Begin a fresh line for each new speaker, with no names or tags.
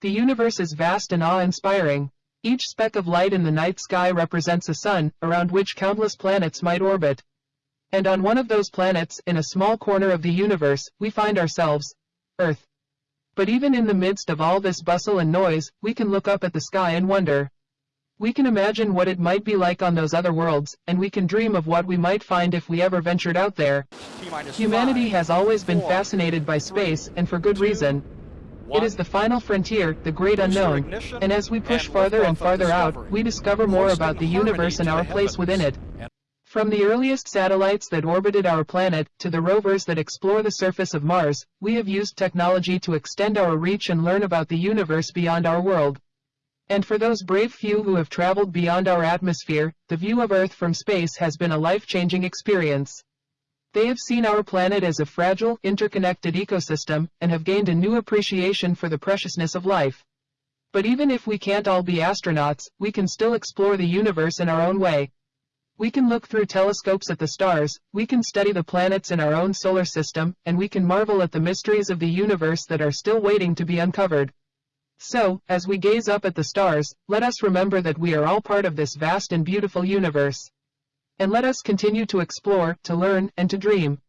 The universe is vast and awe-inspiring. Each speck of light in the night sky represents a sun, around which countless planets might orbit. And on one of those planets, in a small corner of the universe, we find ourselves, Earth. But even in the midst of all this bustle and noise, we can look up at the sky and wonder. We can imagine what it might be like on those other worlds, and we can dream of what we might find if we ever ventured out there. Humanity has always been fascinated by space, and for good reason. It is the final frontier, the great unknown, and as we push farther and farther out, we discover more about the universe and our place within it. From the earliest satellites that orbited our planet, to the rovers that explore the surface of Mars, we have used technology to extend our reach and learn about the universe beyond our world. And for those brave few who have traveled beyond our atmosphere, the view of Earth from space has been a life-changing experience. They have seen our planet as a fragile, interconnected ecosystem, and have gained a new appreciation for the preciousness of life. But even if we can't all be astronauts, we can still explore the universe in our own way. We can look through telescopes at the stars, we can study the planets in our own solar system, and we can marvel at the mysteries of the universe that are still waiting to be uncovered. So, as we gaze up at the stars, let us remember that we are all part of this vast and beautiful universe. And let us continue to explore, to learn, and to dream.